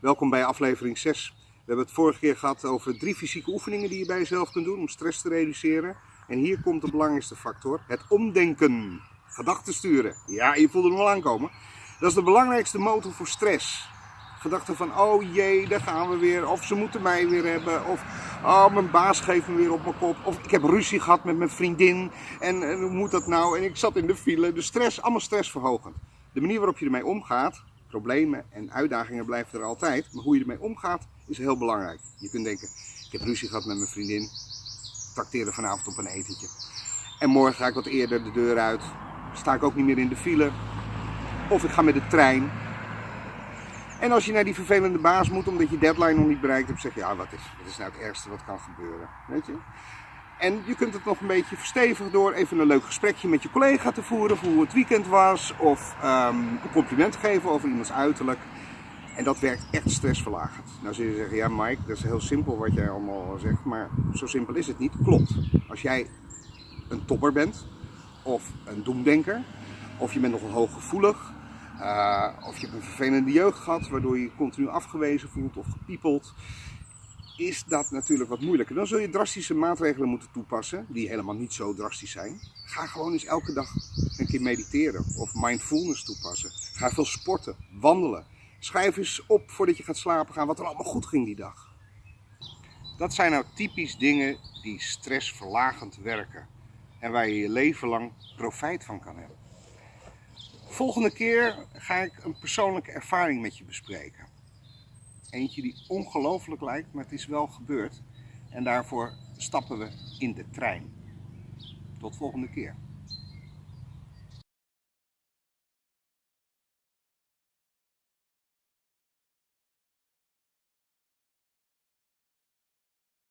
Welkom bij aflevering 6. We hebben het vorige keer gehad over drie fysieke oefeningen die je bij jezelf kunt doen om stress te reduceren. En hier komt de belangrijkste factor, het omdenken. Gedachten sturen. Ja, je voelt nog wel aankomen. Dat is de belangrijkste motor voor stress. Gedachten van, oh jee, daar gaan we weer. Of ze moeten mij weer hebben. Of, oh, mijn baas geeft me weer op mijn kop. Of ik heb ruzie gehad met mijn vriendin. En, hoe moet dat nou? En ik zat in de file. De stress, allemaal stressverhogend. De manier waarop je ermee omgaat, problemen en uitdagingen blijven er altijd. Maar hoe je ermee omgaat, is heel belangrijk. Je kunt denken, ik heb ruzie gehad met mijn vriendin. Trakteerde vanavond op een etentje. En morgen ga ik wat eerder de deur uit. Sta ik ook niet meer in de file. Of ik ga met de trein. En als je naar die vervelende baas moet omdat je deadline nog niet bereikt hebt, zeg je, ja, wat is, wat is nou het ergste wat kan gebeuren? Weet je? En je kunt het nog een beetje verstevigen door even een leuk gesprekje met je collega te voeren voor hoe het weekend was. Of um, een compliment geven over iemands uiterlijk. En dat werkt echt stressverlagend. Nou zul je zeggen, ja Mike, dat is heel simpel wat jij allemaal zegt. Maar zo simpel is het niet. Klopt. Als jij een topper bent, of een doemdenker, of je bent nogal hooggevoelig, uh, of je hebt een vervelende jeugd gehad waardoor je je continu afgewezen voelt of gepiepeld, is dat natuurlijk wat moeilijker. Dan zul je drastische maatregelen moeten toepassen, die helemaal niet zo drastisch zijn. Ga gewoon eens elke dag een keer mediteren of mindfulness toepassen. Ga veel sporten, wandelen. Schrijf eens op voordat je gaat slapen gaan wat er allemaal goed ging die dag. Dat zijn nou typisch dingen die stressverlagend werken en waar je je leven lang profijt van kan hebben. Volgende keer ga ik een persoonlijke ervaring met je bespreken. Eentje die ongelooflijk lijkt, maar het is wel gebeurd. En daarvoor stappen we in de trein. Tot volgende keer.